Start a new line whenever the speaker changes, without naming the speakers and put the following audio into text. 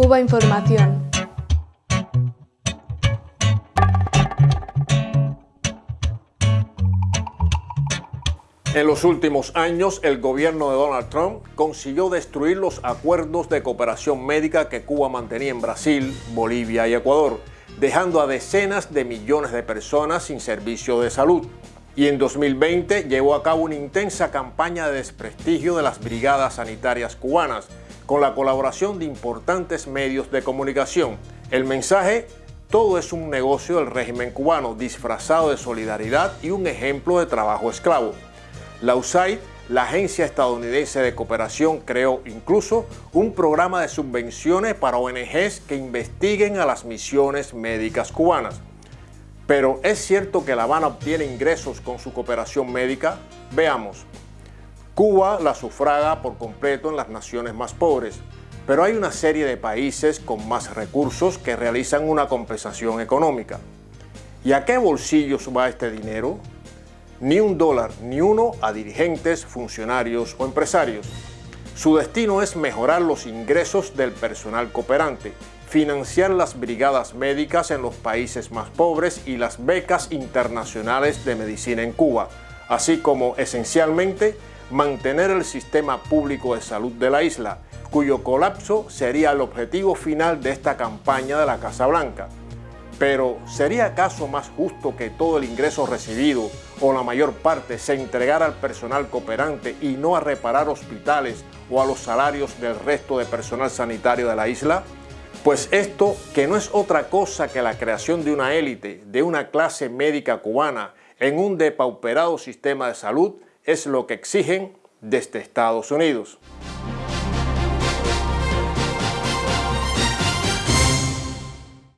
Cuba Información.
En los últimos años, el gobierno de Donald Trump consiguió destruir los acuerdos de cooperación médica que Cuba mantenía en Brasil, Bolivia y Ecuador, dejando a decenas de millones de personas sin servicio de salud. Y en 2020 llevó a cabo una intensa campaña de desprestigio de las brigadas sanitarias cubanas, con la colaboración de importantes medios de comunicación. El mensaje, todo es un negocio del régimen cubano, disfrazado de solidaridad y un ejemplo de trabajo esclavo. La USAID, la agencia estadounidense de cooperación, creó incluso un programa de subvenciones para ONGs que investiguen a las misiones médicas cubanas. Pero ¿es cierto que La Habana obtiene ingresos con su cooperación médica? Veamos. Cuba la sufraga por completo en las naciones más pobres, pero hay una serie de países con más recursos que realizan una compensación económica. ¿Y a qué bolsillos va este dinero? ni un dólar, ni uno a dirigentes, funcionarios o empresarios. Su destino es mejorar los ingresos del personal cooperante, financiar las brigadas médicas en los países más pobres y las becas internacionales de medicina en Cuba, así como, esencialmente, mantener el sistema público de salud de la isla, cuyo colapso sería el objetivo final de esta campaña de la Casa Blanca. Pero, ¿sería acaso más justo que todo el ingreso recibido o la mayor parte se entregara al personal cooperante y no a reparar hospitales o a los salarios del resto de personal sanitario de la isla? Pues esto, que no es otra cosa que la creación de una élite, de una clase médica cubana, en un depauperado sistema de salud, es lo que exigen desde Estados Unidos.